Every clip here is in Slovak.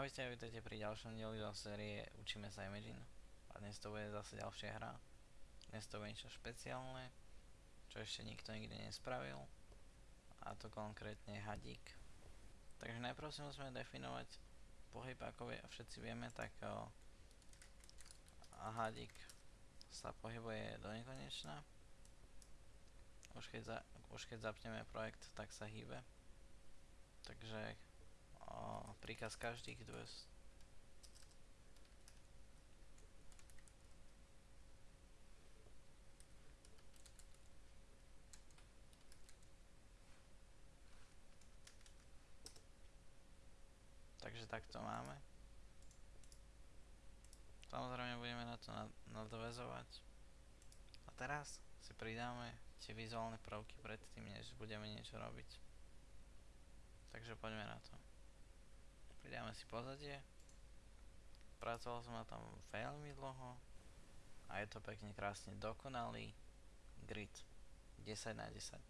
Ahojte, vítajte pri ďalšom dieli zo série Učíme sa Imagine. A dnes to bude zase ďalšia hra. Dnes to bude niečo špeciálne, čo ešte nikto nikdy nespravil. A to konkrétne hadík. Takže najprv si musíme definovať pohyb, ako všetci vieme, tak o, a hadík sa pohybuje do nekonečna. Už keď, za, už keď zapneme projekt, tak sa hýbe. Takže príkaz každých 200 Takže takto máme. Samozrejme budeme na to nadvezovať. A teraz si pridáme tie vizuálne prvky predtým, než budeme niečo robiť. Takže poďme na to. Pridáme si pozadie. Pracoval som na tom veľmi dlho. A je to pekne krásne dokonalý grid 10 na 10.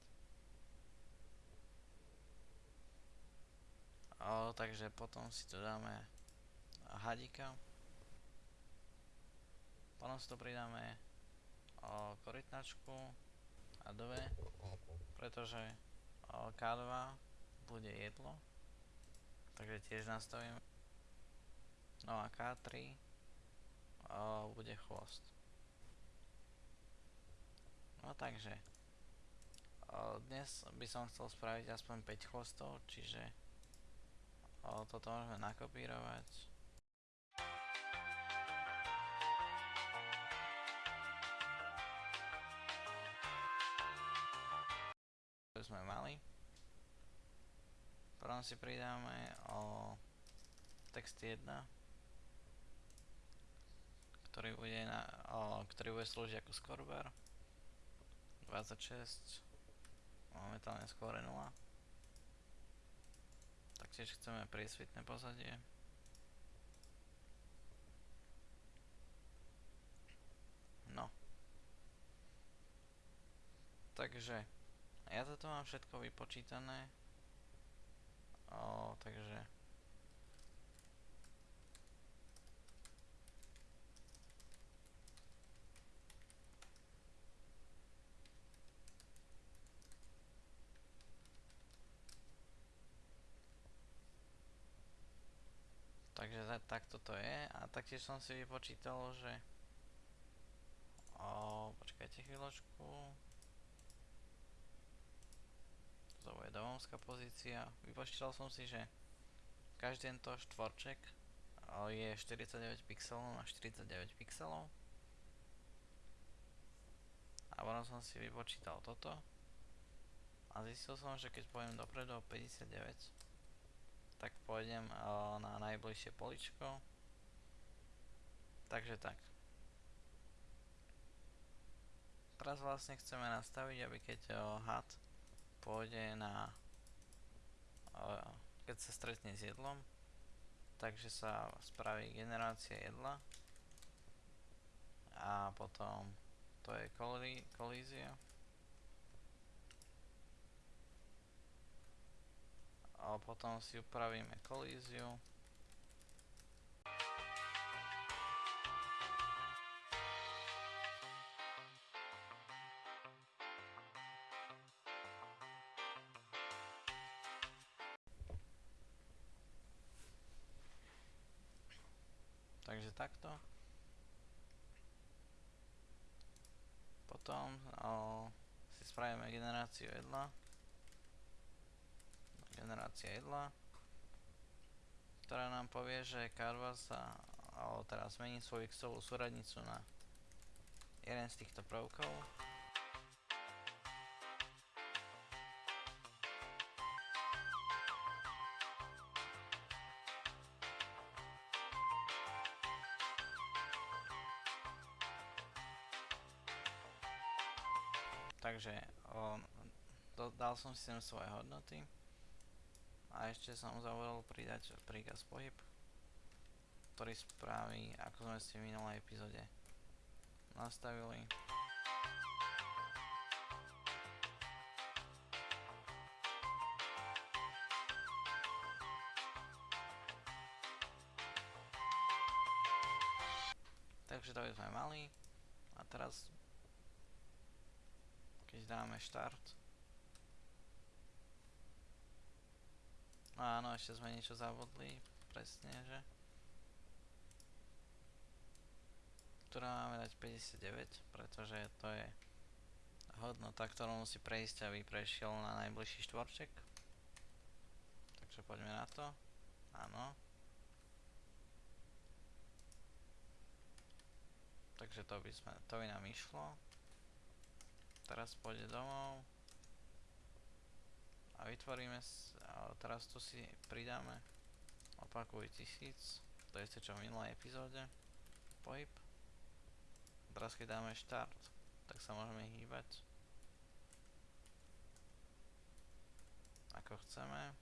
O, takže potom si tu dáme hadíka. Potom si to pridáme o, korytnačku a dve, pretože o, K2 bude jedlo takže tiež nastavím. No a K3 o, bude chvost. No takže o, dnes by som chcel spraviť aspoň 5 chvostov, čiže o, toto môžeme nakopírovať. sme mali. Potom si pridáme o text 1 ktorý bude, na, o, ktorý bude slúžiť ako skorber 26 momentálne skôr 0 taktiež chceme priesvitné pozadie. No. Takže ja toto mám všetko vypočítané O, takže... Takže takto to je. A taktiež som si vypočítal, že o, počkajte chvíľočku to bude domovská pozícia. Vypočítal som si, že každý tento štvorček je 49 pixelov na 49 pixelov. A potom som si vypočítal toto. A zistil som, že keď pôjdem dopredu o 59, tak pôjdem na najbližšie poličko. Takže tak. Teraz vlastne chceme nastaviť, aby keď had pôjde na keď sa stretne s jedlom takže sa spraví generácia jedla a potom to je kolízia. A potom si upravíme kolíziu takto. Potom si spravíme generáciu jedla. Generácia jedla. Ktorá nám povie, že Carva sa o, teraz zmení svoju xovú súradnicu na jeden z týchto prvkov. dal som si sem svoje hodnoty a ešte som zavolal pridať príkaz pohyb, ktorý spraví, ako sme si v minulej epizode nastavili. Takže to by sme mali. A teraz, keď dáme štart, Áno, ešte sme niečo zabudli. Presne, že? Ktorá máme dať 59, pretože to je hodnota, ktorú musí prejsť, aby prešiel na najbližší štvorček. Takže poďme na to. Áno. Takže to by, sme, to by nám išlo. Teraz pôjde domov. A vytvoríme, a teraz tu si pridáme opakuj tisíc. To je čo v minulej epizóde. Pohyb. Teraz keď dáme štart, tak sa môžeme hýbať. Ako chceme.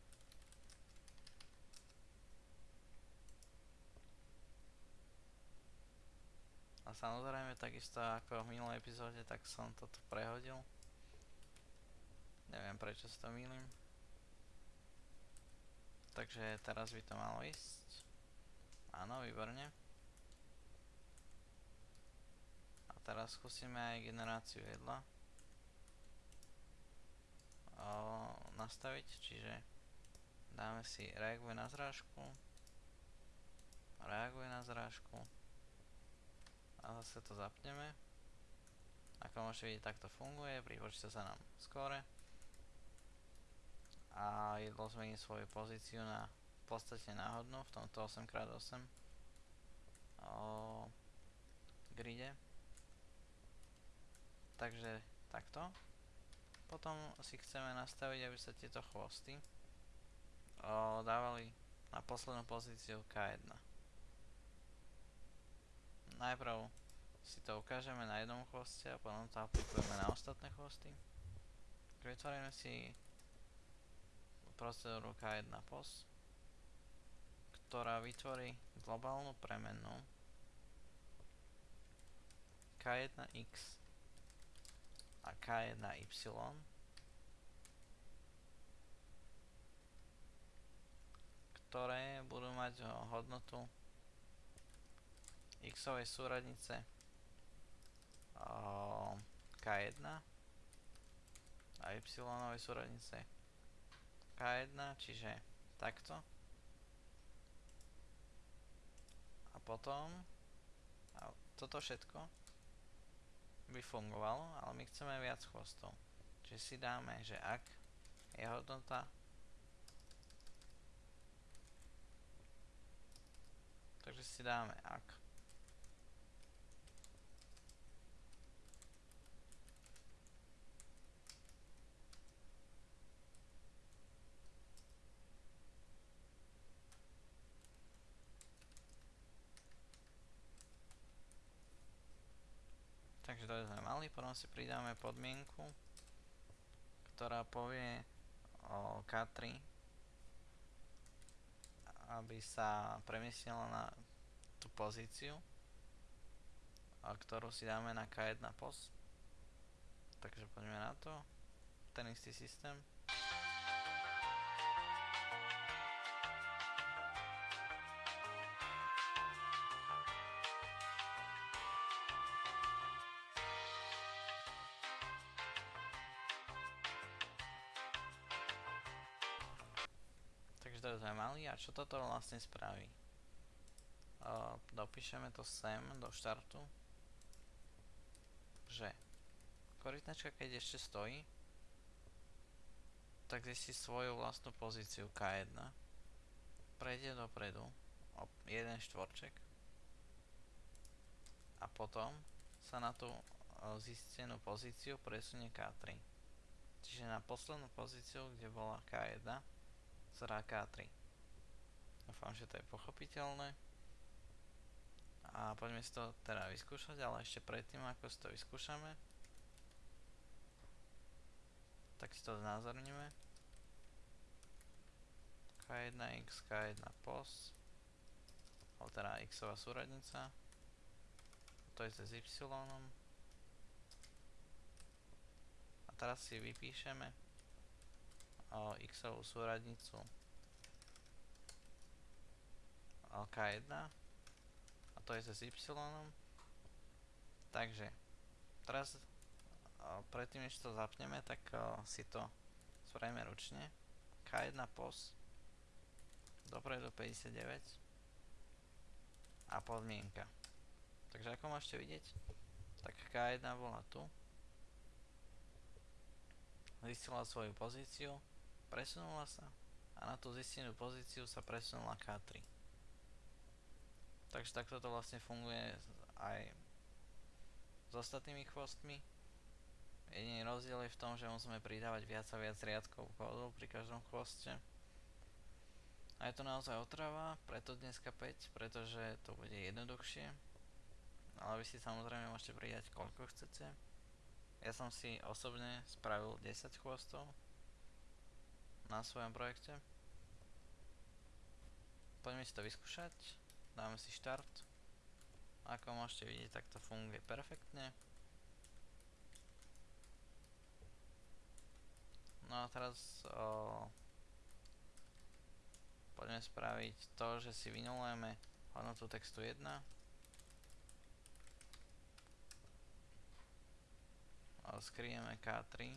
A samozrejme takisto ako v minulej epizóde, tak som toto prehodil. Neviem prečo sa to milím. Takže teraz by to malo ísť. Áno, výborne. A teraz skúsime aj generáciu jedla. O, nastaviť, čiže dáme si reaguje na zrážku. Reaguje na zrážku a zase to zapneme. Ako môžete vidieť, takto funguje, pripočíta sa nám skore. A jedlo zmení svoju pozíciu na v podstate náhodnú v tomto 8x8 o gride. Takže takto. Potom si chceme nastaviť, aby sa tieto chvosty o, dávali na poslednú pozíciu K1 najprv si to ukážeme na jednom chvoste a potom to aplikujeme na ostatné chvosty. Vytvoríme si procedúru K1 POS, ktorá vytvorí globálnu premenu K1X a K1Y ktoré budú mať hodnotu x-ovej súradnice K1 a y-ovej súradnice K1, čiže takto. A potom a toto všetko by fungovalo, ale my chceme viac chvostov. Čiže si dáme, že ak je hodnota takže si dáme ak To sme mali, potom si pridáme podmienku, ktorá povie o K3, aby sa premiestnila na tú pozíciu, ktorú si dáme na K1 POS. Takže poďme na to. Ten istý systém. To sme mali a čo toto vlastne spraví? Dopíšeme to sem do štartu, že korytnačka keď ešte stojí, tak zistí svoju vlastnú pozíciu K1, prejde dopredu o jeden štvorček a potom sa na tú zistenú pozíciu presunie K3. Čiže na poslednú pozíciu, kde bola K1, zrá K3. Dúfam, že to je pochopiteľné. A poďme si to teda vyskúšať, ale ešte predtým, ako si to vyskúšame, tak si to znázorníme. K1x, K1 POS, alebo teda xová súradnica. To je s y. A teraz si vypíšeme x-ovú súradnicu K1 a to je s y Takže, teraz predtým než to zapneme, tak si to spravíme ručne. K1 pos dopredu 59 a podmienka. Takže ako môžete vidieť, tak K1 bola tu. Zistila svoju pozíciu, presunula sa a na tú zistenú pozíciu sa presunula K3. Takže takto to vlastne funguje aj s ostatnými chvostmi. Jediný rozdiel je v tom, že musíme pridávať viac a viac riadkov kódu pri každom chvoste. A je to naozaj otrava, preto dneska 5, pretože to bude jednoduchšie. Ale vy si samozrejme môžete pridať koľko chcete. Ja som si osobne spravil 10 chvostov na svojom projekte. Poďme si to vyskúšať. Dáme si štart. Ako môžete vidieť, tak to funguje perfektne. No a teraz o, poďme spraviť to, že si vynulujeme hodnotu textu 1. A skrieme K3.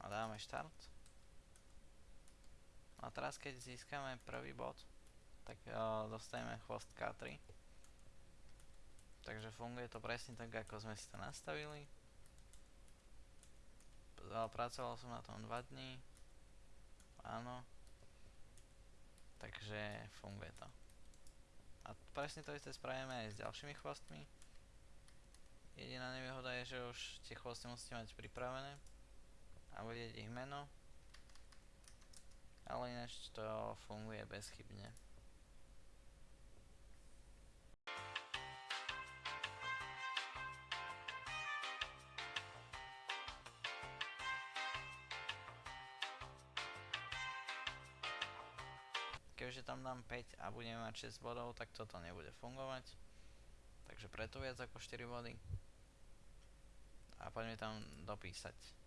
A dáme štart. A teraz keď získame prvý bod, tak uh, dostaneme chvost K3. Takže funguje to presne tak, ako sme si to nastavili. Pracoval som na tom 2 dní. Áno. Takže funguje to. A presne to isté spravíme aj s ďalšími chvostmi. Jediná nevýhoda je, že už tie chvosty musíte mať pripravené a vedieť ich meno ale ináč to funguje bezchybne. Keďže tam dám 5 a budeme mať 6 bodov, tak toto nebude fungovať. Takže preto viac ako 4 body. A poďme tam dopísať.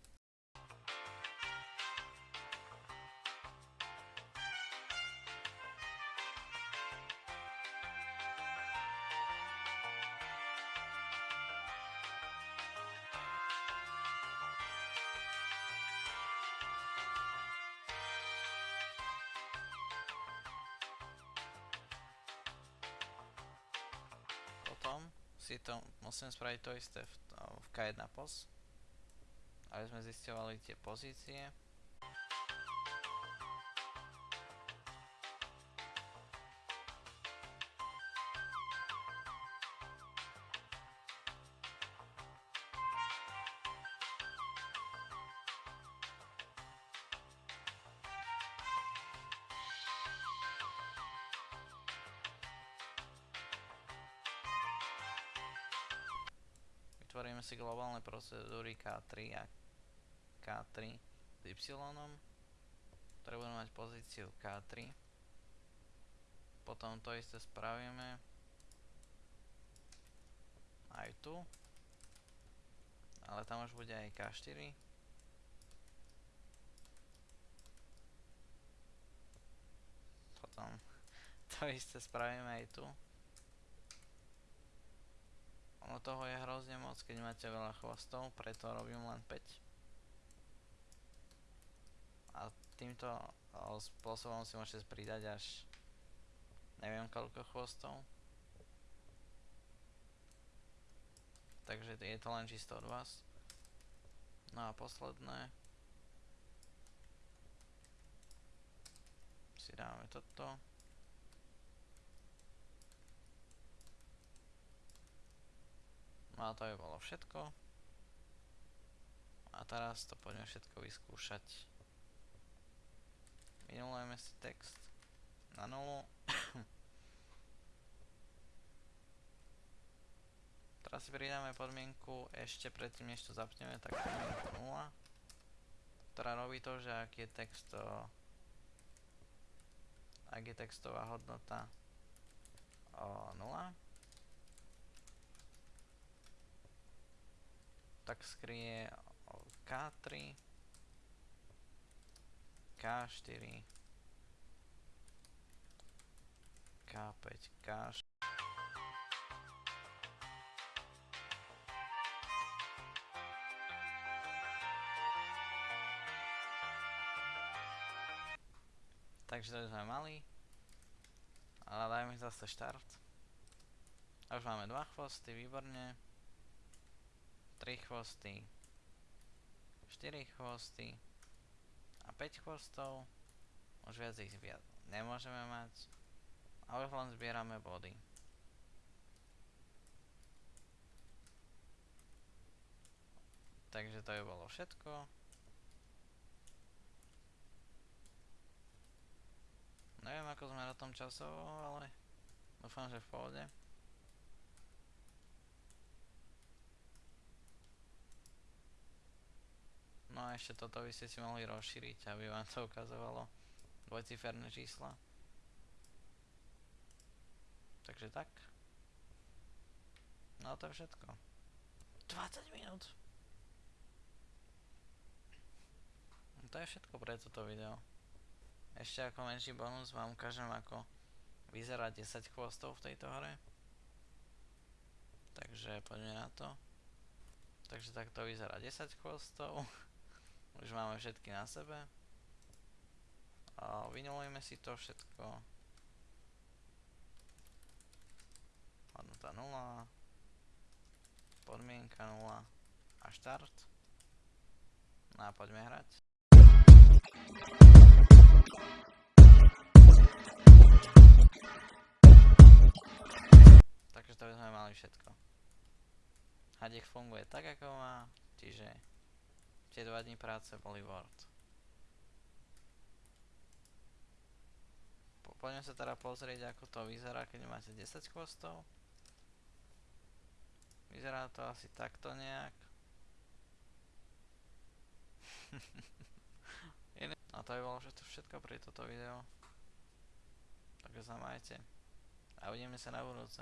Potom si to musím spraviť to isté v, v K1 pos, aby sme zistovali tie pozície. Vytvoríme si globálne procedúry K3 a K3 s Y, ktoré budú mať pozíciu K3. Potom to isté spravíme aj tu, ale tam už bude aj K4. Potom to isté spravíme aj tu. Ono toho je hrozne moc, keď máte veľa chvostov, preto robím len 5. A týmto spôsobom si môžete pridať až neviem koľko chvostov. Takže je to len čisto od vás. No a posledné. Si dáme toto. No a to by bolo všetko. A teraz to poďme všetko vyskúšať. Minulujeme si text na nulu. teraz si pridáme podmienku ešte predtým, než to zapneme, tak podmienku 0. Ktorá robí to, že ak je text ak je textová hodnota o 0, tak skrie K3 K4 K5 5K, 5K. Takže to sme mali. Ale dajme zase štart. A už máme dva chvosty, výborne. 3 chvosty. 4 chvosty. A 5 chvostov. Už viac ich viac nemôžeme mať. A už len zbierame body. Takže to by bolo všetko. Neviem ako sme na tom časovo, ale dúfam, že v pohode. No a ešte toto by ste si mohli rozšíriť, aby vám to ukazovalo dvojciferné čísla. Takže tak. No to je všetko. 20 minút. No to je všetko pre toto video. Ešte ako menší bonus vám ukážem ako vyzerá 10 chvostov v tejto hre. Takže poďme na to. Takže takto vyzerá 10 chvostov. Už máme všetky na sebe. A vynulujeme si to všetko. Hodnota 0. Podmienka 0. A štart. No a poďme hrať. Takže to by sme mali všetko. Hadek funguje tak ako má, čiže tie dva dní práce boli. Po, poďme sa teda pozrieť ako to vyzerá, keď máte 10 chvostov. Vyzerá to asi takto nejak. A to by bolo všetko pre toto video. Takže sa majte. A uvidíme sa na budúce.